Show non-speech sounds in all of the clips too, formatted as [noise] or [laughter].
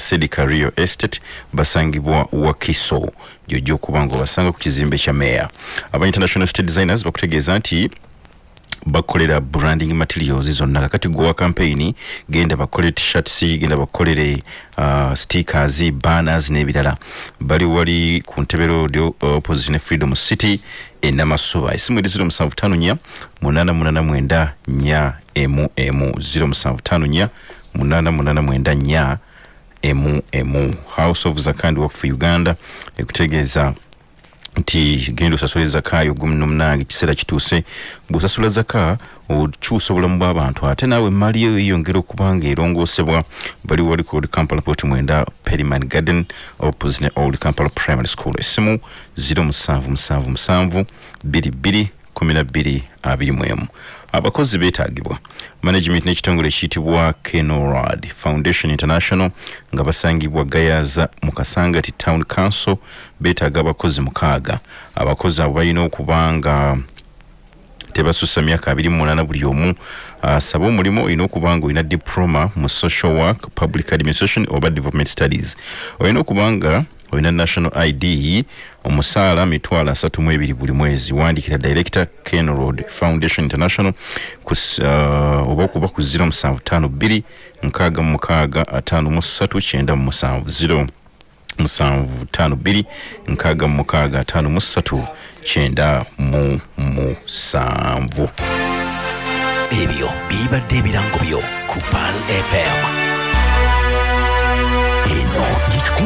sedika rio estate basangibwa wakiso gyojja okuba nga obasanga ku kizimbe kya meya aba international state designers bakutegeeza nti bakolera branding materials zonna kakati gwa campaign genda bakolere t-shirts genda bakolere uh, stickers banners n'ebirala. Bali wali ku ntebe road opposition freedom city enamasuba esimu eri 0754 889 nya emu emu. 0754 889 nya emu emu. House of zakandi work for uganda ekutegeeza nti genda osasula ezaka ogumi nomunange ekiseera kituuse. Bw'osasula zaka okyusa obulamu bw'abantu. Ate naawe emaali eyo eyongera okuba nga erongoosebwa bali wali ku old kampala port mwenda periman garden opposite ne old kampala primary school. Essimu 0777 22 12 21 abakozi beetagibwa. Management n'ekitongole ekiyitibwa kenorad foundation international nga basangibwa gayaza mu kasangati town council beetaaga abakozi mukaaga. Abakozi abo balina okuba nga tebasusa myaka 28 buli omu. Asaba uh, omulimu olina okuba nga olina diploma mu social work public administration oba development studies. Olina okuba nga olina national id omusaala mitwalo asatu mu ebiri buli mwezi. Wandikira director ken road foundation international uh, oba okuba ku 0752 nkaaga mu mukaaga ataano mu ssatu kyenda mu musanvu 0 musanvu tano bbiri nkaaga mu mukaaga ataano mu ssatu kyenda mu musanvu ebyo bibadde ebirango byo ku pal fm eno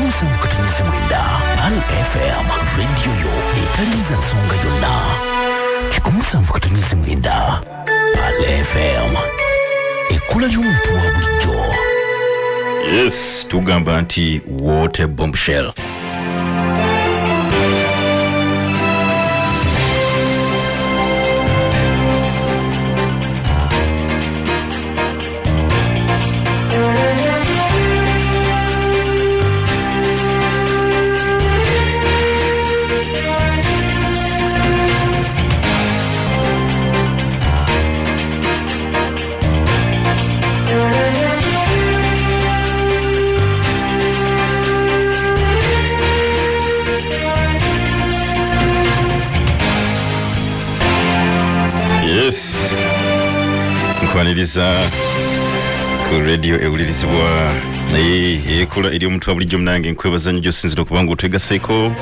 musanvu katonezi mwenda pal fm rediyo yo etaliiza nsonga yonna kikumi musanvu katonezi mwenda pal fm ekkula ly'omuntu wa bulijjo yes tugamba nti water bombshell nkwaniriza ku radio ewulirizibwa. Naye ekola eri omuntu wa bulijjo munange nkwebaza nnyo gyosinzira okuba nga otwegaseeko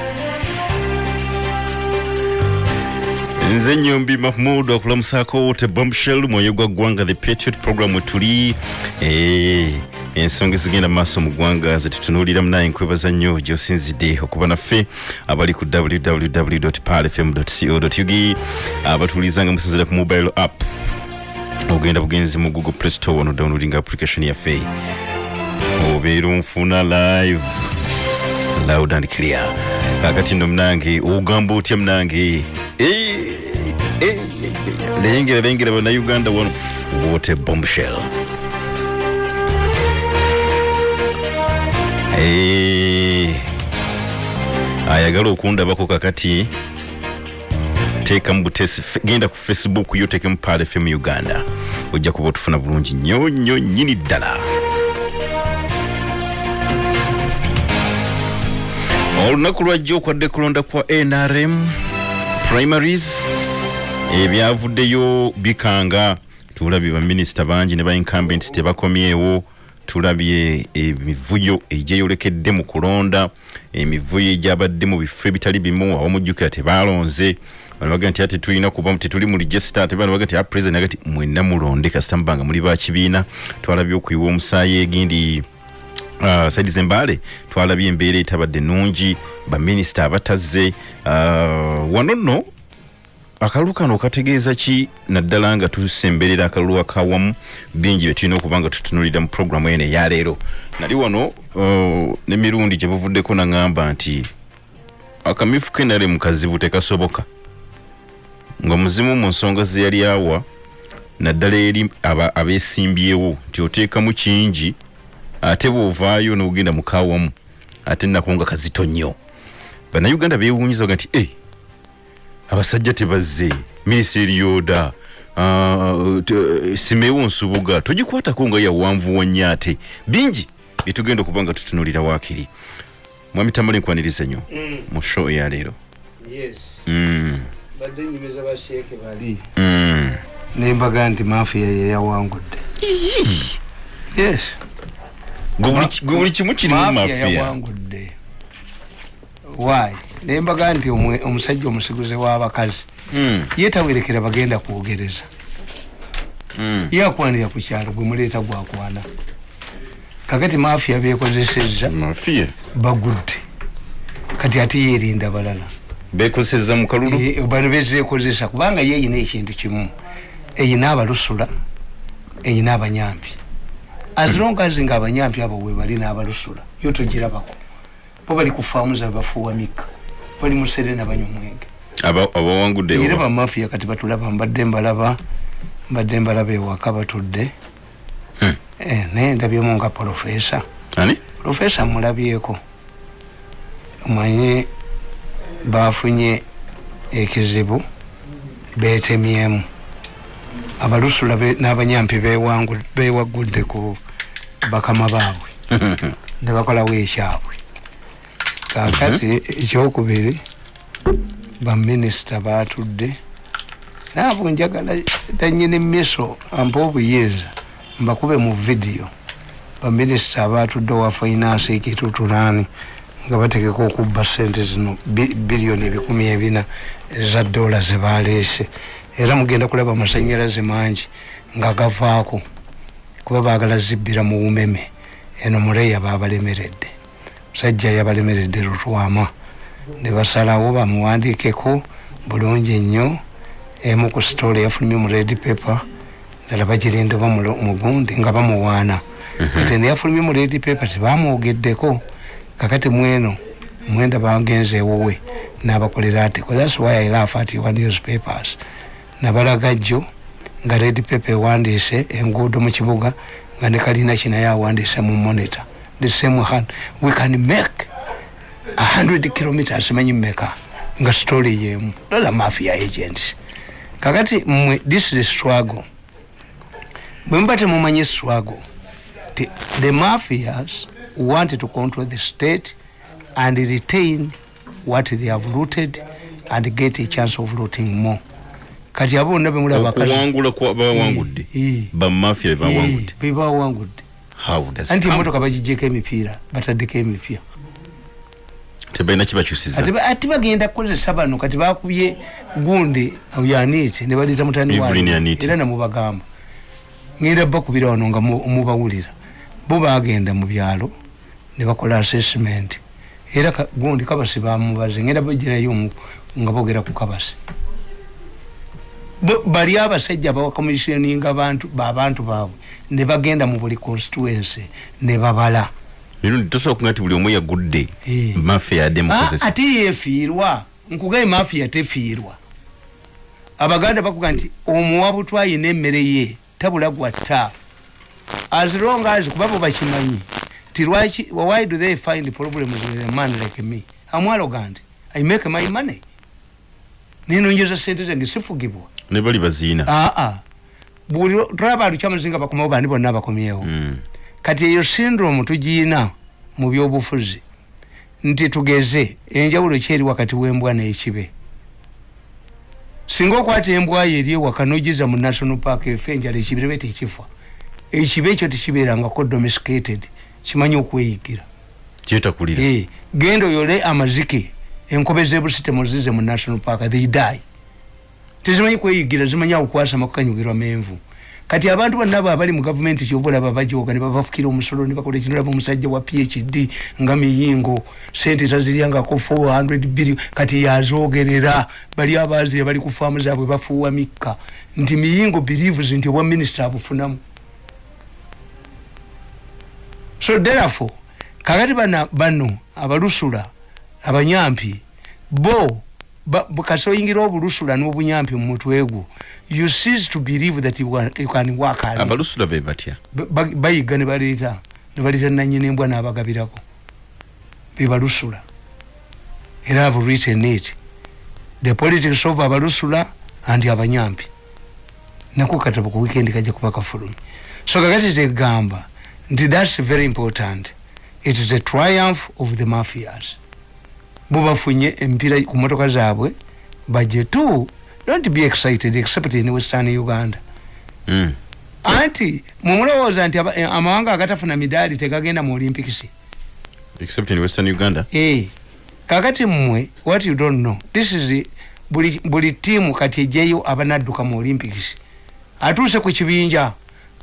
nze nyombi mahmud akulamusaako wote bombshell mwoyo gwa ggwanga the patriot program wetuli eh, ensonga ezigenda mu maaso mu ggwanga zetutunuulira munaye nkwebaza nnyo gyosinzidde okuba naffe abali ku www palfm co ug abatuwuliriza nga musinzira ku mobile app ogenda bugenzi mu google play store wano downloading application yaffe obeera onfuna live. Loud and clear. Kakati nno munange ogamba otya munange lengera lengera bannayuganda wano. Wote bombshell. Eh, ayagala okundabako kakati teeka mu butesi genda ku facebook yo tekemu pal fm uganda. Ojja kuba otufuna bulungi nnyo nnyo nnyini ddala. Olunaku lwajja okwadde kulonda kwa nrm primaries ebyavuddeyo bikanga. Tulabye baminisita bangi ne baincumbents tebakomyewo tulabye emivuyo egyeyolekedde mu kulonda emivuyo egyabadde mu bifo ebitali bimu awamujjukira tebalonze. Bano baga nti ati tulina kuba tetuli mu register ate bano baga nti a president agati mwenna mulonde kasita mubanga muli bakibiina twalabye okuyiwa omusaayi egindi uh, saidi zembale twalabye embeera etabadde nungi baminisita abatazze. Uh, wano nno akalulu kano kategeeza ki? Naddala nga tusemberera akalulu akawamu bingi byetulina okuba nga tutunulira mu programu eno eyaleero nali wano uh, nemirundi gye buvuddeko naŋŋamba nti akamyufu kenale mu kazibu tekasoboka. Nga muzimu mu nsonga ze yali awa naddala eri abeesimbyewo nti oteekamu kingi ate bw'ovaayo n'ogenda mukawamu ate nako nga kazito nnyo. Bannayuganda beewuunyiza baga nti e abasajja tebazze. Minisitiri yoda uh, simewo nsubuga togikwatako nga yawanvu wannyo ate. Bingi byetugenda okuba nga tutunulira waakiri. Mwami tamale nkwaniriza nnyo mu show eyaleero yes. Mm, badde nyumiza basheeke bali. Mm. nembaga nti mafiya yeyawangudde yes. Gwe buli kimu kiri mu mafiya mafiya yawangudde why? Nembaga nti omwe- omusajja omusiguze w'abakazi Mm, ye tawerekera bagenda kwogereza. Mm. ye akwanira ku kyalo gwe muleeta gwakwana kakati mafiya bekozesezza bagudde. Kati ate yerinda balala bekozeseza mu kalulu? Eh, bano bezekozesa kubanga ye eyina ekintu kimu. Eyina abalusula eyina abanyampi as long as nga abanyampi abo we bali n'abalusula yo togirabako bo bali ku faamu zabe bafuuwa mikka bali mu serena banywa omwenge Aba- abawangudde era bamafiya kati batulaba mbadde mbalaba mbadde mbalaba ewaka batudde. Hmm. Eh, naye ndabyemu nga profesa ani? Profesa mulabyeko. Manye bafunye ekizibu betemyemu abalusula n'abanyampi bewagudde ku bakama baabwe. [laughs] Nebakolawo ekyabwe kakati ekyokubiri baminisita batudde naabo njagala danyini miso ampa obuyinza mbakube mu vidiyo. Baminisita abatudde wa finance ekitutulani nga bategeka okubba sente zino bi- biliyoni ebikumi ebina eza dola zebaleese era mugenda kulaba amasanyalaze mangi nga gavaako kuba bagala zibbira mu bumeme. Eno muleya babalemeredde musajja yabalemeredde lutwama ne basalawo bamuwandiikeko bulungi nnyo emu ku sitole yafulumye mu red paper ddala bagirinda oba mugundi nga bamuwaana. Kati neyafulumye mu red paper tebamwogeddeko kakati mweno mwenda bagenze ewowe nabakolera atiko thats why i laugh at your newspapers. Nabalaga jjo nga red paper ewandiise enguudo mu kibuga nga ne kalina kinaye awandiise mu monitor the same hand. We can make 100 kilometers manyi mmeka nga story yemu. Lola mafia agents. Kakati mmwe this is the struggle bwe muba temumanyi struggle ti- the mafias want to control the state and retain what they have looted and get a chance of looting more. Kati abo bonna bemulaba okuwangula kwa bawangudde bamafiya bebawangudde bebawangudde how does it anti emotoka bagijeko emipiira bataddeko emipya. Tebalina kibakyusiza ate ba- ate bagenda kukozesa bano kati bakubye gundi yanite ne baleta mutani era namubagamba ngenda bakubira wano nga mu- mubawulira. Bo bagenda mu byalo ne bakola assessment. Era gundi kabasi bamubaze ngenda bagirayo nga bogera ku kabasi. Bali abasajja bawakomissioninga abantu babantu baabwe ne bagenda mu buli constituency ne babala. Mirundi tosobola kuga nti buli omu yagudde Eh. mafiya yadde Ah, mukozesa ate yefiirwa nkugaye mafiya tefiirwa. Abaganda bakuga nti omuwabutwa ayina emmere ye tabula gwatta. As long as kuba bo bakimanyi ti lwaki why do they find problems with a man like me? Amwalogant i make my money. Ninonjeza sente zange sifugibwa. Ne bali baziina. Aa buli tulaba lukyamazinga bakomawo bandi bonna bakomyewo Mm. kati eyo syndrome tugiina mu byobufuzi nti tugeze enjawulo kyeri wakati w'embwa n'ekibe. Singa okwata embwa yo eri ewaka nogiza mu national park efe enjala ekibire be tekifa ekibe ekyo tekibeerangako domesticated kimanyi okweyigira. Eh, genda oyole amazike enkobe zebusite muzize mu national park they die tezimanyi kweyigira zimanyi akukwasa kukanyugirwa menvu. Kati abantu bonna abo abali mu gavumenti kyova olaba bajoga ne babafukira omusolo ne bakola ekino olaba omusajja wa phd nga miyingo sente taziryangako 400 billion kati yazogerera. Bali abazire bali ku faamu zaabwe bafuuwa mikka. Nti miyingo believes nti obwa minisita abufunamu. So therefore kakati bano abalusula abanyampi bo bu- kasi oyingira obulusula n'obunyampi mu mutwe gwo. You cease to believe that you, can work hard. abalusula be batya? Ba- ba- bayiga ne baleeta ne baleeta nanyini embwa n'abagabirako. Bebalusula era have written it. The politics of abalusula and abanyampi. Nako katabo ku weekend kajja kuba kafulumi. So kakati tegamba nti thats very important. It is a triumph of the mafias bubafunye empira ku motoka zaabwe baje tu don't be excited except in western uganda. Mm. anti mumulowooza nti aba- amawanga agatafuna midaali tegagenda mu olympics? Except in western uganda? Eh, kakati mmwe what you don't know this is buli, buli tiimu kati ejeyo abanadduka mu olympics. Atuuse ku kibinja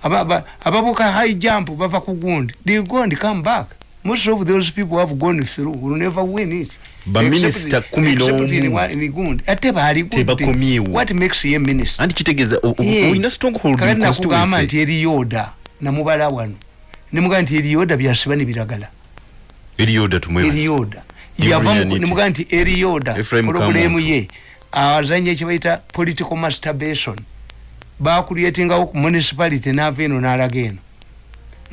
aba- aba- ababuka high jump bava ku gundi. They go and come back. Most of those people have gone through will never win it Baminisita kumi n'omu. ate baali gundi. Tebakomyewo. what makes ye minister anti kitegeeza olina stronghold in kakati nakugamba nti eriyoda namubala wano nemugamba nti eriyoda byasiba nebiragala eriyoda tumwebase eriyoda Ibrahim yava Yaniti. nemugamba nti eriyoda Kamuntu. ye azanya ekibaita political masturbation bakuryetingawo ku municipality nava eno nalaga eno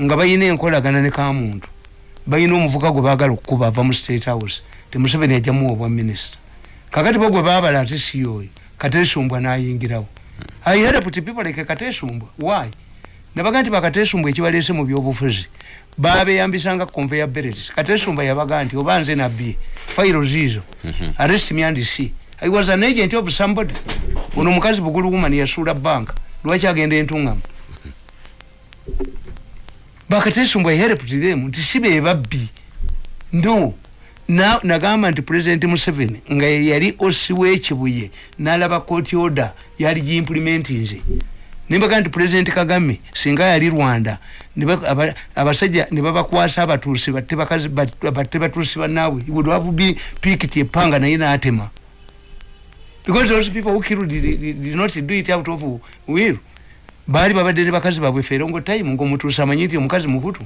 nga bayina enkolagana ne kamuntu bayina omuvuka gwe bagala okukuba ava mu state house temuseveni ajamuwa obwa minisita kakati bo gwe babala ate siyoyo katesumbwa nayingirawo. I had put people like katesumbwa. Why? Nabaga nti bakatesumbwa ekibaleese mu byobufuzi babeyambisanga conveyor belt katesumbwa yabaga nti oba nze nabbi fairo zizo arrest me and see i was an agent of somebody. Ono omukazi bugulu woman yasuula banka. Lwaki agenda entungamu bakatesumbwa helped them nti si be babbi no. na nagamba nti president museveni nga ye yali osi w'ekibuye n'alaba court order yali giimplementinze nembaga nti president kagame singa yali rwanda abasajja ne babakwasa abatuusi batte batuusi bannaabwe He would have been picked epanga naye n'atema. Because those people who killed did, did, did not do it out of will. Baali babadde ne bakazi baabwe feerongo time ngaomutuusi amanyi nti omukazi muhutu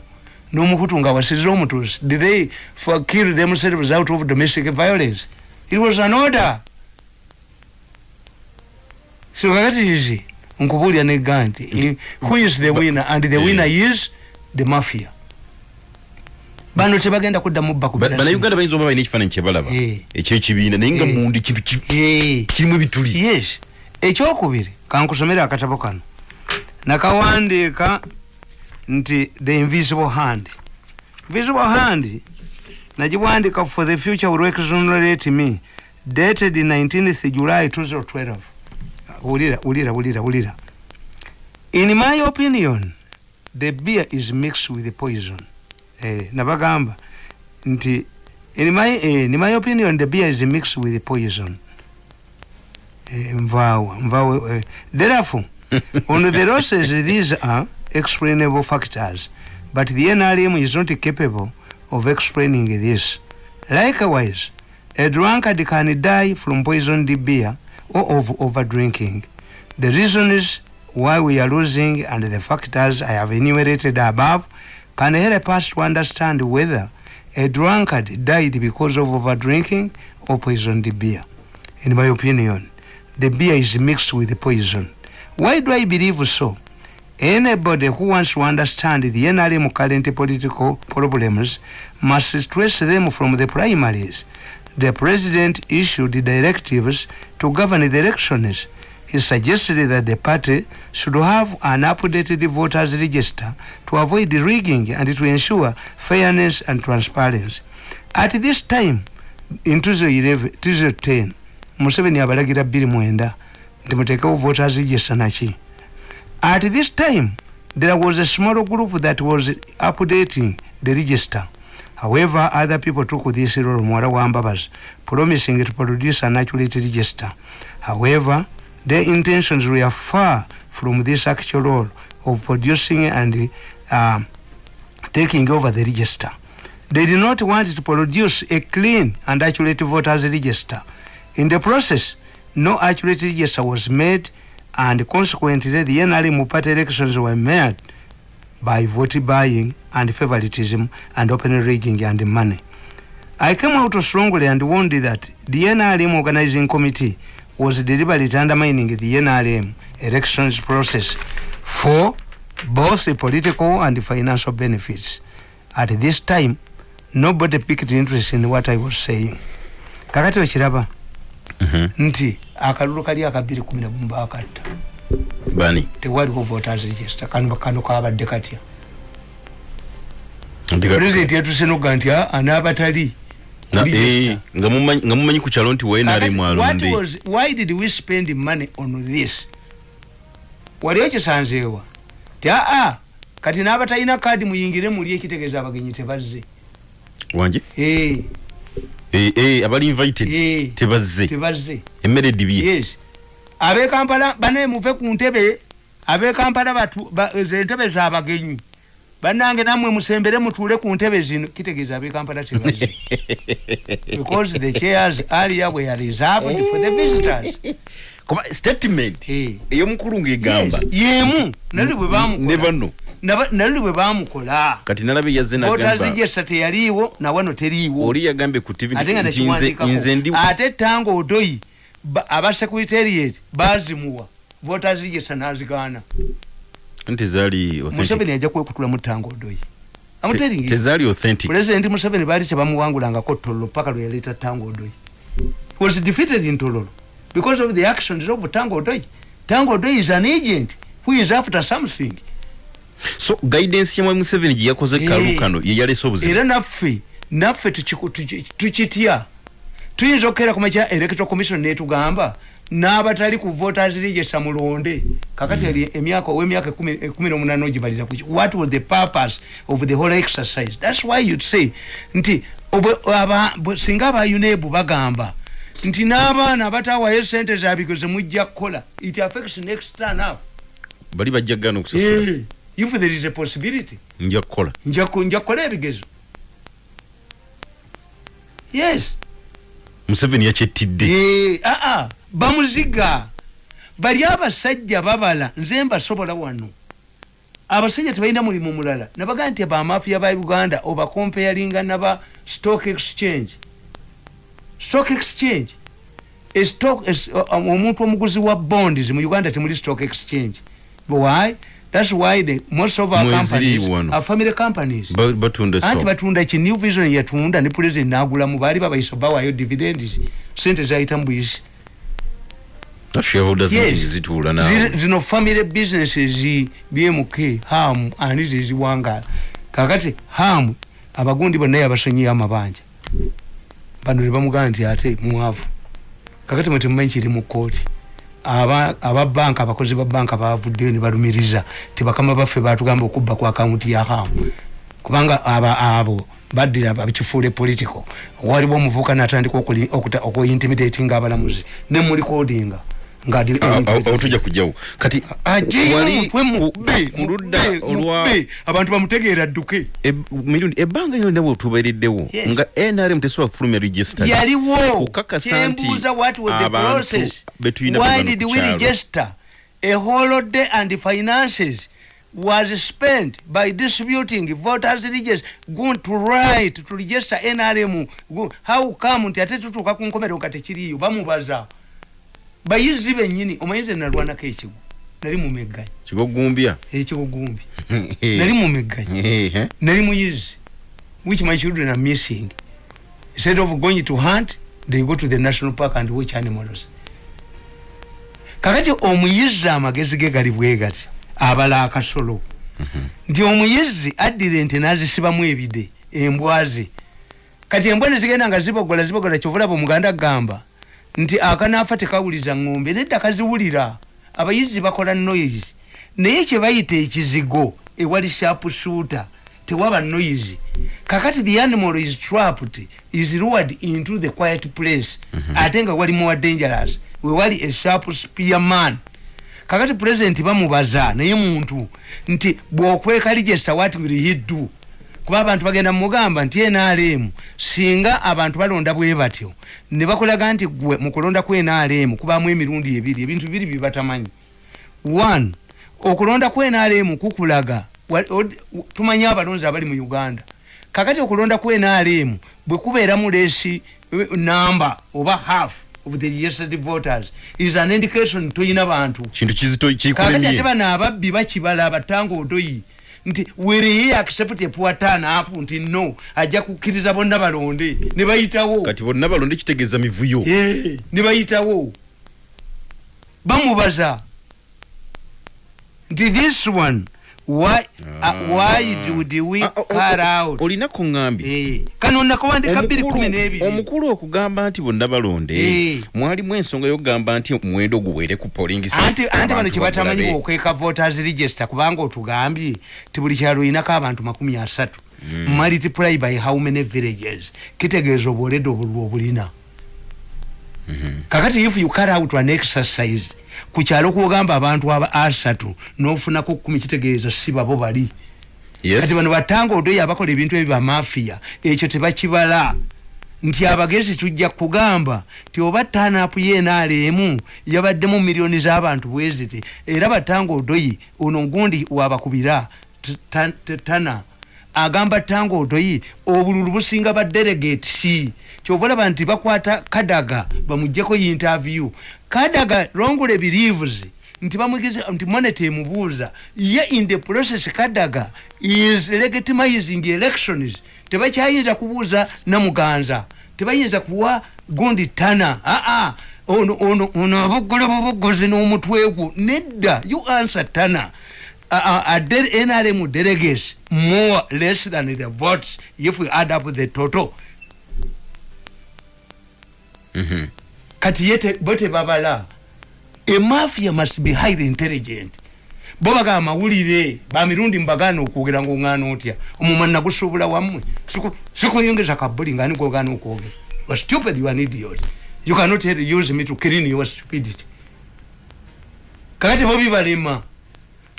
n'omuhutu nga wasize omutuusi did they for kill themselves out of domestic violence? It was an order. So kakati izi nkubuulira negga nti eh, who is the winner? And the winner is the mafia. Bano tebagenda kuddamu bba kubira simu. banauganda bayinza oba balina ekifaananyi kyebalaba Eh. ekyekibiina naye nga Eh. mundi kintu ki- Eh. kirimu ebituli. Yes. Ekyokubiri kankusomere akatabo kano. Nakawandiika nti the invisible hand. Invisible hand nagiwandiika for the future will exonerate me. Dated 19th july 2012 wulira wulira wulira wulira in my opinion the beer is mixed with the poison. Eh, nabagamba nti in my, eh, in my opinion the beer is mixed with the poison. Eh, nvaawo nvaawo eh, therefore [laughs] on the losses these are explainable factors but the nrm is not capable of explaining this likewise a drunkard can die from poisoned beer or of overdrinking the reasons why we are losing and the factors i have enumerated above can help us to understand whether a drunkard died because of overdrinking or poisoned beer in my opinion the beer is mixed with poison. Why do I believe so? Anybody who wants to understand the NRM current political problems must trace them from the primaries. The president issued directives to govern the elections. He suggested that the party should have an updated voters register to avoid rigging and to ensure fairness and transparency. At this time, in 2011, 2010, museveni abalagira bbiri mwenda nti muteekewo voters register naki at this time there was a small group that was updating the register. However other people took this role muwala wa mbabazi promising to produce an accurate register. However their intentions were far from this actual role of producing and uh, taking over the register. They did not want to produce a clean and accurate voters register. In the process no accurate register was made and consequently the nrm party elections were made by vote buying and favoritism and open rigging and money. I came out strongly and warned that the nrm organizing committee was deliberately undermining the nrm elections process for both the political and the financial benefits. At this time nobody picked interest in what i was saying. Kakati okiraba Mhm. Nti akalulu kali akabiri kumi nagumu bakatta bani? Tewaliwo voters register. Kano kabadde katya. Pulezidenti yatusenoga nti "Ah, anaabatali Na- register." eh, nga mumanyi- nga mumanyi ku kyalo nti mwalonde was- why did we spend money on this? Wali okisanzeewa ti aa kati n'abatalina kaadi muyingire muli ekitegeeza abagenyi tebazze. Wanje eh, abali invited. Eh, tebazze. tebazze. Emmere edibye yes. Abekampala banaye muve ku ntebe abekampala batu- ba- ze ntebe zabagenyi bannange nammwe musembere mutuule ku ntebe zino. Kitegeeza abekampala tebazze. [laughs] Because the chairs earlier were reserved for the visitors [laughs] kuba statement Eh. ey'omukulu ng'egamba. Yes, yemu. Nali bwe ne bamukola bano Naba- nali bwe bamukola kati nalabe yazze nagamba. Otazijesa teyaliiwo nawano teriiwo. Oli yagambye ku tv ate nga nti nze- nze ndi ate tanga odoyi ba- aba secretariat bazimuwa votazijesa nazigaana. Nti zaali authentic. museveni ajja kwekutulamu tanga odoyi. Amuteringi tezaali authentic. Pulezidenti museveni baali tebamuwangulangako tololo paka lwe yaleeta tanga odoyi. Was defeated in tololo because of the actions of tanga odoyi tanga odoyi is an agent who is after something. So guidance yamwe museveni gye yakoze Eh. kalu kano ye yaleese obuzibu era naffe naffe tukiku- tuki- tukitya. Tuyinza okukeera ku makya electoral commission netugamba n'abatali ku voters register mulonde kakati ali emyaka ow'emyaka ekumi ekumi n'omunaana ogibalira kuki what was the purpose of the whole exercise? Thats why you'd say nti obwe- aba- bwe- singa aba unebu bagamba nti n'abaana abataawayo sente zabiko zemujja kukola it affects next turn up bali bajja gana okusasula. Eh, if there is a possibility. Nja kukola. Nja nja kukola ebigezo. Yes. Museveni yakyettidde Eh, ah, ah, bamuziga. Bali abasajja babala nze mbasobola wano. Abasajja tebalina mulimu mulala. Nabaga nti bamafiya ba uganda obakompeyalinga naba stock exchange stock exchange. A stock- es- o- o- omuntu omuguzi wa bonds mu uganda temuli stock exchange. Why? Thats why the, most of our companies are family companies. Anti batunda ki new vision yatunda ne president nagulamu baali babayisa bawayo dividends sente zayita naawe. Zino family businesses bmk ham ani zeziwangala kakati ham abagundi bonna yabasonyiyo amabanja bano tebamugamba nti ate mwavu. Kakati mwe temumanyi kiri mu kooti aba aba banka abakozi ba banka bavuddeyo ne balumiriza ti bakama baffe batugamba okubba ku akawunti ya hamu kubanga abo baddira bakifuule political. Waliwo omuvubuka natandika okuintimidatinga abalamuzi. Ne mulikodinga nga adi- awo tujja kujjawo kati wali ku- ku ludda olwa abantu bamutegeera dduke. Eb- mirundi ebbanga lyo nawe otubeereddewo Yes. nga nrm tesobola kufulumya register. Yaliwo. Kukakasa nti kyembuuza what was the abantu process? betulina why did we register a holiday and finances was spent by distributing voters register? Going to right to register nrm how come nti ate tutuuka ku nkomero nga tekiriyo bamubaza bayizi bennyini omanyize nalwanako ekigo nali mumegganyi kigogumbya? Ekigugumbi [laughs] nali mumegganyi nali muyizi which my children are missing. Instead of going to hunt they go to the national park and watch animals. Kakati omuyizi amagezi ge gali bwe gati? Abala akasolo. Nti omuyizi addira ente nazisibamu ebide embwaze kati embwa nezigenda nga zibogola zibogola kyovulaba omuganda agamba nti akanaafa tekawuliza ngombe nedda kaziwulira abayizi bakola noise. Naye kyebayita ekizigo ewali shapusuuta tewaba noise. Kakati the animal is trapped is lured into the quiet place ate nga wali more dangerous wewali a sharp spearman kakati president bamubaza naye muntu nti bwokweka ligesta what will he do kuba abantu bagenda mugamba nti nrm singa abantu balonda bwe batyo ne bakulaga nti gwe mu kulonda ku nrm kubamu emirundi ebiri ebintu bibiri bibatamanyi one okulonda ku nrm kukulaga tumanyi abalonzi abali mu uganda. Kakati okulonda ku nrm bwe kubeeramu leesi eh, number oba half of the registered voters is an indication toyina bantu. Kintu kizito kakati ate bano ababbi bakibala abatanga odoyi nti were accept a poor turn up nti no ajja kukkiriza bonna balonde ne bayitawo. Kati bonna balonde kitegeeza mivuyo. Eh, ne bayitawo. Bamubaza nti this one why, uh, why did we Ah, o- o- car out? olina kuŋŋambye Eh, kano nakowandika bbiri kumi n'ebiri. omukulu okugamba nti bonna balonde Eh. mwalimu ensonga y'okugamba nti omuwendo guwere ku polling site, anti anti bano abantu kyebatamanyi bagulabe. okweeka voters register kubanga otugambye ti buli kyalo olinako abantu makumi asatu. Multiply by how many villages. Kitegeeza obwolede obulwa obulina. Kakati if you carry out an exercise ku kyalo kwogamba abantu aba asatu n'ofunako kumi kitegeeza si babo bali. Kati bano batanga odoyo abakola ebintu ebyo bamafiya ekyo tebakibala. Nti abagezi tujja kugamba nti oba tanapu yenaalemu yabaddemu miliyoni z'abantu bweziti era batanga odoyi ono gundi wabakubira t- ta- t- tana agamba tanga odoyi obululu businga badelegate kyova olaba nti bakwata kadaga bamugjeko interview. Kadaga longole believes nti bamwigiza nti moneta emubuuza ye in the process kadaga is legitimizing elections? Tebakyayinza kubuuza namuganza. Tebayinza kuwa gundi tana. Aa ono ono ono abuggole bubuggozi n'omutwe gwo nedda you answer tana uh, uh, de nrm delegates more less than the votes if we add up the total. Mhm. kati ye te- bo tebabala emafia must be highly intelligent. Bo bagamba amawulire bamirundi mbagaana okwogera ngaoŋŋaana otya. Omumwa nagusuubula wammwe. Siku- sikuyongeza kabuli nga nigogaana okwogera? You are stupid you are an idiot. You cannot use me to clean your stupidity. Kakati bo bibalema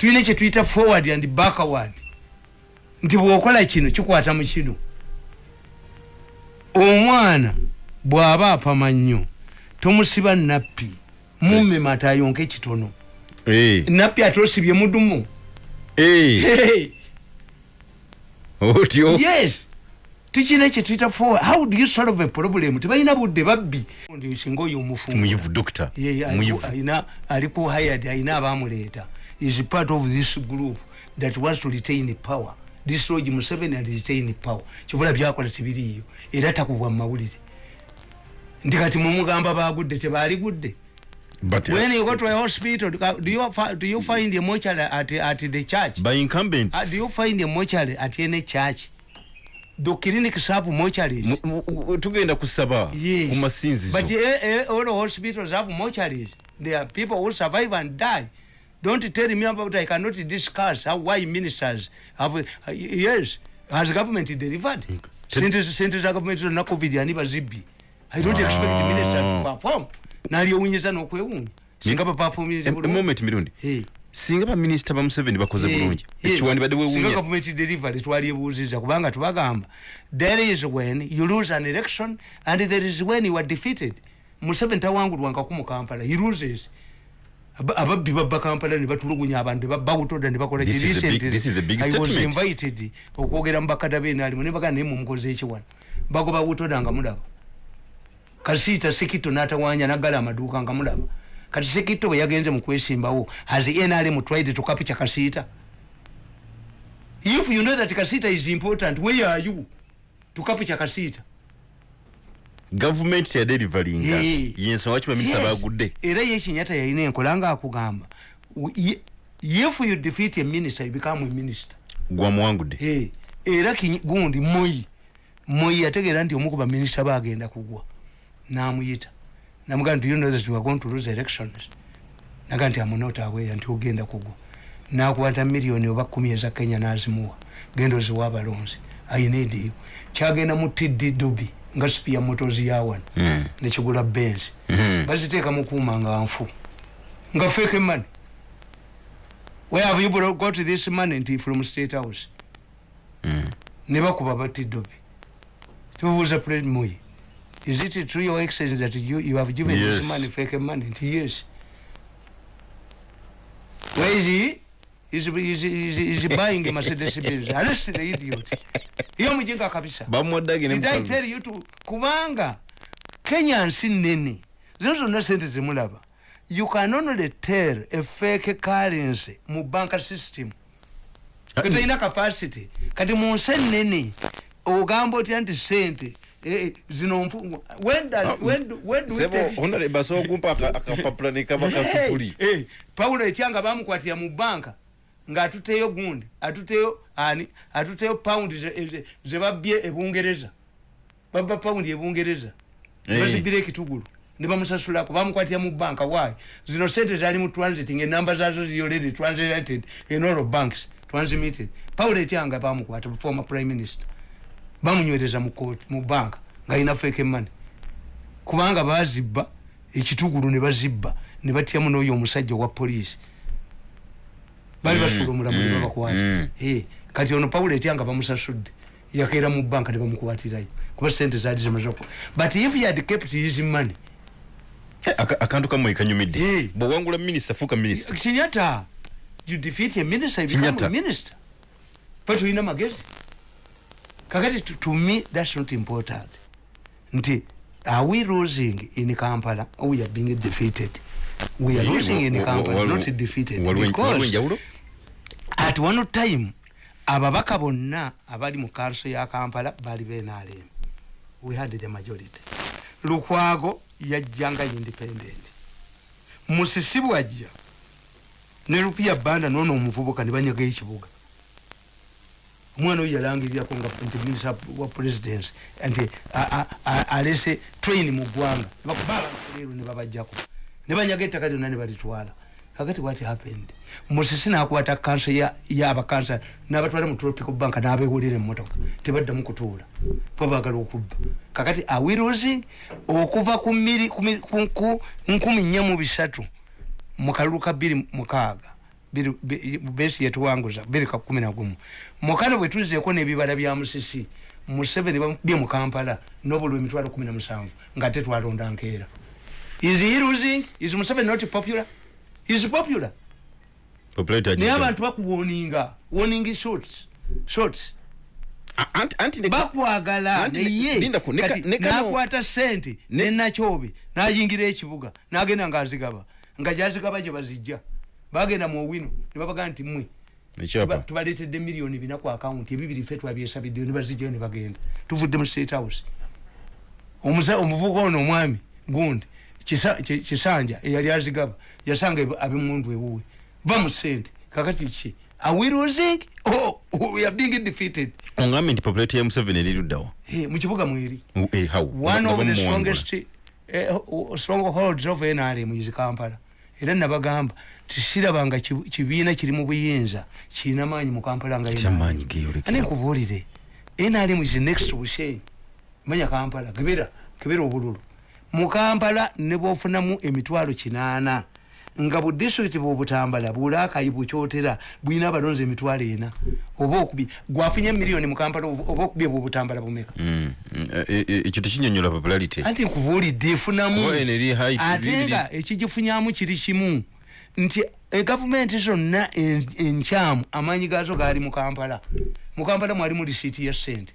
tulina kyetuyita forward and backward. Nti bwokola kino kikwata mu kino. Omwana bw'aba apama nnyo tomusiba nappi mumema atayonka ekitono Eh, nappi ate osibye mudumu. Eh, otyo? Yes. Tukina kyetuyita forward. How do you solve a problem? Tebalina budde babbi. Singa oyo omufumu muyivu doctor. Aliku- alina aliku hired alina abamuleeta is part of this group that wants to retain power. This logi museveni and retain power. Kivula byakola tibiriiyo. Era takubwa mumawulire nti kati mumugamba bagudde tebaligudde. But uh, when you go to a hospital do you, do you find a mortuary at, at the church? By incumbents. Uh, do you find a mortuary at any church? Do clinics have mortuaries. Tugenda kusaba Yes. But eh, eh, all the hospitals have mortuaries. There are people who survive and die. Don't tell me about I cannot discuss how why ministers have uh, yes has government delivered. Sente sente za government na covid ani bazibbi. I don't expect ministers to perform. Nali owunyeza n'okwewuunya. Singa ba perform Em- moment mirundi. Singa baminisita ba museveni bakoze bulungi. hey. ekiwandibadde Singa wewunya government delivery twalyebuuziza kubanga tubagamba. There is when you lose an election and there is when you are defeated. Museveni tawangulwangaku mu kampala. He loses ababbi babba kampala ne batulugunya abantu ne babba butoda ne bakola invited okwogera mu bakada beenalimu ne bagana naye mumukoze eki wano bagoba butoda nga mulaba. Kasiita sekito n'atawanya naggala amaduuka nga mulaba. Kati sekito bwe yagenze mu kwesimbawo has nrm tried to capture kasiita if you know that kasiita is important where are you to capture kasiita gavumenti yadelivalinga Hey. yensonga ki baminisita Yes. bagudde era ye kinyata yalina enkola nga akugamba. If you defeat a minister you become a minister. Gwamuwangudde hey, era kinyi- gundi moyi moyi yategeera nti omu ku baminisita bagenda kugwa. Namuyita. Namugaa nti you know that you are going to lose elections. Naga nti amunota aweya nti ogenda kugwa. Nakwata miliyoni oba kumi eza kenya nazimuwa. Genda oziwa abalonzi. Ayinediyo kyagenda mu tiddi dobi nga sipiya motozi yawano Mm. nekigula benzi. Mhm. baziteeka mukuuma nga nfu. Nga feke money. Where have you got this money nti from state house? Mm. ne bakuba batiddobi tubuuza pred moyi is it true your excellence that you, you have given Yes. this money fake money? Nti yes. Where is he is, is, is, is buying mercedes benz. [laughs] Arrest the idiot. Iyo mujinga kabisa. Bamuwadde agende Did I tell you to kubanga kenya nsi nene zino zonna sente zemulaba you can only tell a fake currency mu banka system. Ah, ketolina capacity. Kati mu nsi enene ogamba otya nti sente eh, zino nfu- when do- Ah, take- honorable asobola okumpa aka- akapapula ne kaba katupuli paulo etyanga bamukwatira mu banka ngaatuteyo gundi atuteyo ani ze- ze- zebabbye ebungereza babba paundi ebungereza bazibira ekitugulu nebamusasulako bamukwatira mu banka wayi zino sente zali mu transiting enamba zazo already translated all banks transmitted. Paulo etyanga bamukwata former prime minister bamunywereza mu court mu banka ngaalina fake money. Kubanga bazibba ekitugulu ne bazibba ne batyamu n'oyo omusajja owa poliisi bali Mm, basuula omulamu ne mm, babakwata mm. Eh, kati ono paulo etyanga bamusasudde yakeera mu banka ne bamukwatirayo kuba sente zaali zimaze oku but if he had kept his money Eh, aka- akantu kamwe kanyumidde Eh. bwewangula minisita fuuka minisita kinyata you defeat a minister you become a minister but tulina magezi kakati to, to me that's not important nti are we losing in kampala or we are being defeated we are losing in kampala not defeated because at one time ababaka bonna abali mu kanso ya kampala bali benalem we had the majority. Lukwago yajjanga independent. Musisi bwajja ne lupia banda nono omuvubuka ne banyaga ekibuga. Omwana oyo yalangirirako nga nti minisa wa presidence nti a- a- a- alese train mu ggwanga. Nebakuba abantu leero ne babajjako. Ne banyaga ettaka lyonna ne balitwala kakati what happened? Musisi nakwata kanso yabakansa nabatwala mu tropical bank nabewolera emotoka tebaddamu kutuula. Kuba bagala okubba. Kakati awirosi okuva ku nkumi nnya mu bisatu mu kalulu ka mukaaga Biri- bi- besi yetuwanguza bbiri ka kumi nagumu mukana bwe tuzzeeko n'ebibala bya musisi museveni bye mu kampala nobulwa emitwalo kumi na musanvu nga te twalonda nkeera. Is he losing? Is museveni not popular is popular. Naye abantu bakuwoninga warning shots shots. A- anti- anti ne- bakwagala Anti ne- naye linda ku- ne ka- kati ne kano- nakwata sente Ne- nenakyobe nayingira ekibuga nagenda ngaazigaba nga gyazigaba gye bazijja. Bagenda mu owino ne babagaa nti mwe ekyapa tuba- tubaleetedde miliyoni bina ku akawunti ebibiri fe twabyesabiddeyo ne bazijjayo ne bagenda. Tuvudde mu state house. Omuvubuka ono omwami gundi Kisa- Ki- kisanja eyali azigaba yasanga abemundu ewuwe va mu sente kakati ki are we losing oh, oh, we are being defeated. Oŋgambe nti populator ya museveni eriruddawa hey, mu kibuga mweri Eh, how? one of the strongest eh, uh, strongholds of NRM is Kampala. Era nabagamba tisirabanga kibiina kiri mu buyinza. Kirina maanyi mu kampala nga nkubuulire nrm is next to bushenyi manya kampala kebera kebera obululu. Mu kampala ne bwofunamu emitwalo kinaana nga bu disitulikiti bwobutambala bulakayi bukyotera bwina abalonzi emitwalo ena. Oba okubi gwafunye miliyoni mu kampala oba okubye bwobutambala bumeka? Mm, mm, eh, eh, ekyo tekinyonyola popularity. Anti nkubuulidde efunamu. Ate nga ekigifunyamu kiri kimu. Nti egavumenti zonna en- enkyamu amaanyi gaazo gaali mu kampala. Mu kampala mwalimu lisiiti ya sente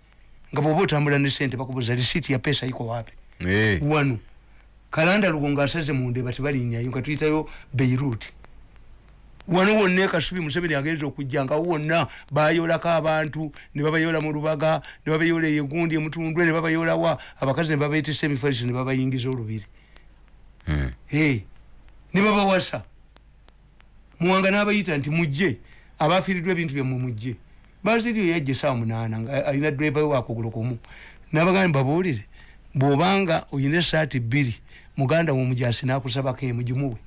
nga bwoba otambula ne sente bakubuza lisiiti ya pesa iko wapi? Eh, wano kalanda lugongo asaze mundeba tebalinnyayo nga tuyitayo beirut. Wano wonna ekasubi museveni agenza okujja nga wonna bayolako abantu ne babayola mu lubaga ne babayola eyegundi emutundwe ne babayolawa abakazi ne babaetesa emifaliso ne babayingiza olubiri. Mm. hey, ne babawasa. Muwanga n'abayita nti mujje. Abafiiriddwa ebintu byammwe mujje. Baziriyo yajja esawa munaana nga alina driva we wakugulu kumu. Nabagambe babuulire bw'obanga oyina esaati bbiri muganda wo omujasi nakusabako emu gimuwe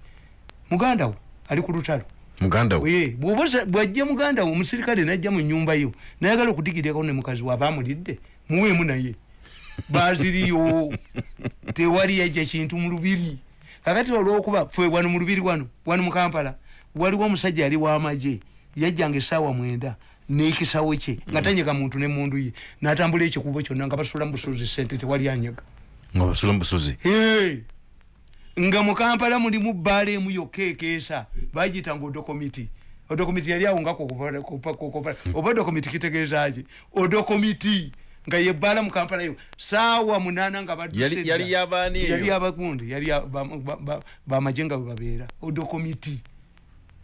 muganda wo ali ku lutalo. We bw'ajja muganda wo omusirikale najja mu nyumba yo nayagala okudigiryako ne mukazi waaba amulidde muweemu naye. [laughs] Baziriyo tewali yajja kintu mu lubiri. Kakati olwokuba fe wano mu lubiri wano wano mu kampala waliwo omusajja yali w'amagye yajjanga essaawa mwenda n'ekisawo kye nga tanyega muntu ne mundu ye n'atambula ekikubo kyonna nga basula mu busuuzi sente tewali anyaga. Nga basula mu busozi Hey! Nga mu kampala mulimu bbaala emu yokka ekeesa bagiyitanga odokomiti. Odokomiti yali awo nga oba odokomiti kitegeezaki odokomiti nga yebbaala mu kampala yo saawa munaana nga Yali- yabakundi yali ya- ba- ba- ba- bamaje nga bwe babeera. Odokomiti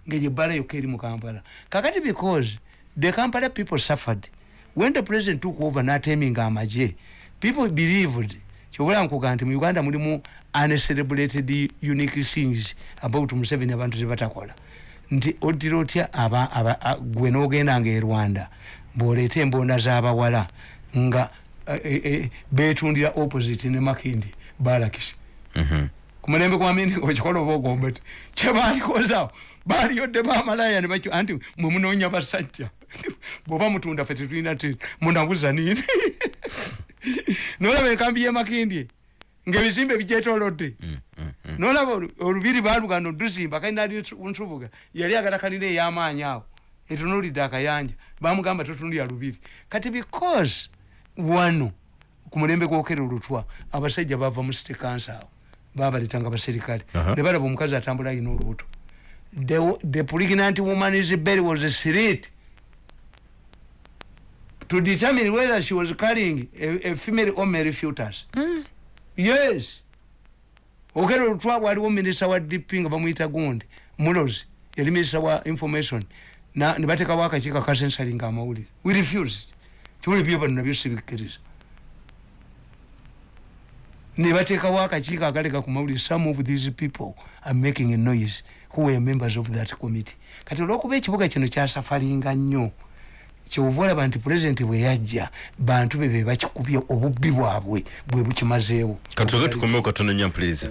nga yebbaala yokka eri mu kampala. Kakati because the kampala people suffered. When the president took over nateminga amaje people believed kyobula nkuga nti mu uganda mulimu uncelebrated unique things about museveni abantu zebatakola nti oddira otya gwe n'ogendanga e rwanda bw'oleeta embonda z'abawala nga eh, eh, eh, betundira opposite ne makindi balakisi. Mhm. ku mulembe gwa mini okikola oba ogomba ti kyebalikozawo baliyodde bamalaya ne bakyo anti mwe munoonya basajja bw'oba mutunda fe tetulina ti munabuza nini [laughs] [laughs] nolaba enkambi y'emakindye ngaebizimbe bigyetolodde nolaba olu- olubiri balugano duzimba kalinali nsubuga yali agala kalina ey'amaanyi awo etunulidde akayanja bamugamba totundira lubiri. Kati because wano ku mulembe gwokera olutwa abasajja bava mu city council babaletanga baserikale Aha. ne balaba omukazi atambula alina olubuto. The, the pregnant woman is bed was slit to determine whether she was carrying a, a female or male fetus yes. Okera olutwa waliwo minisita wa dp nga bamuyita gundi mulozi yali minisita wa information na ne batekawo akakiiko akasensalinga amawulire we refuse kiwuli byo bano nabyo sibikkiriza ne batekawo akakiiko akaleka ku mawulire some of these people are making a noise who were members of that committee. Kati olwokuba ekibuga kino kyasafalinga nnyo kyova olaba nti pulezidenti bwe yajja bantu be be bakikubye obubbi bwabwe bwe bukimazeewo. Katuge tukomewo katono nya please.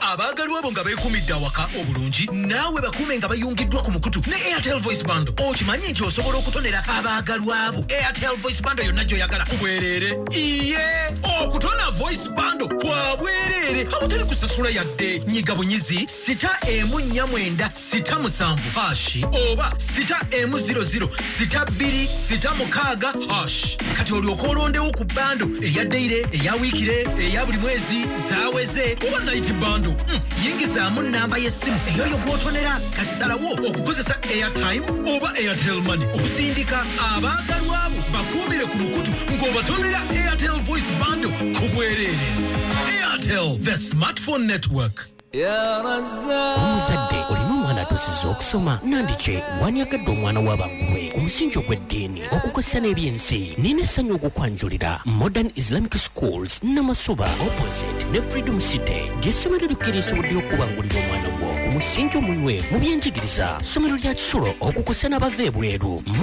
Abaagalwa abo nga beekumidde awaka obulungi naawe bakuume nga bayungiddwa ku mukutu ne airtel voice bando. Okimanyi nti osobola okutonera abaagalwa abo airtel voice bando yonna gy'oyagala. Ku bwereere iye okutona voice bando kwa bwereere. Awatali kusasula yadde. Nyiga bunyizi sita emu nnya mwenda sita musanvu hashi oba sita emu ziro ziro sita bbiri sita mukaaga hash kati olyoka olondewo ku bando eya deire eya wiikire eya buli mwezi zaweze oba nayiti bando Mm, yingizaamu namba y'essimu eyoyo gw'otonera kati salawo okukozesa airtime oba airtel money. Okusindika abaagalwa abo bakuumire ku mukutu ng'obatonera airtel voice bando ku bwereere airtel the smartphone network. Omuzadde olina omwana atusiza okusoma nandike wanyagadde omwana w'abangulwe ku musingi ogw'eddiini okukozesa n'ebyensi nina essanyu okukwanjulira modern islamic schools namasuba opposite ne freedom city. Ly'essomero likkirisobodde okubangulira omwana gwo ku musingi omunywe mu byenjigiriza. Ssomero lya kisulo okukosa n'abava ebweru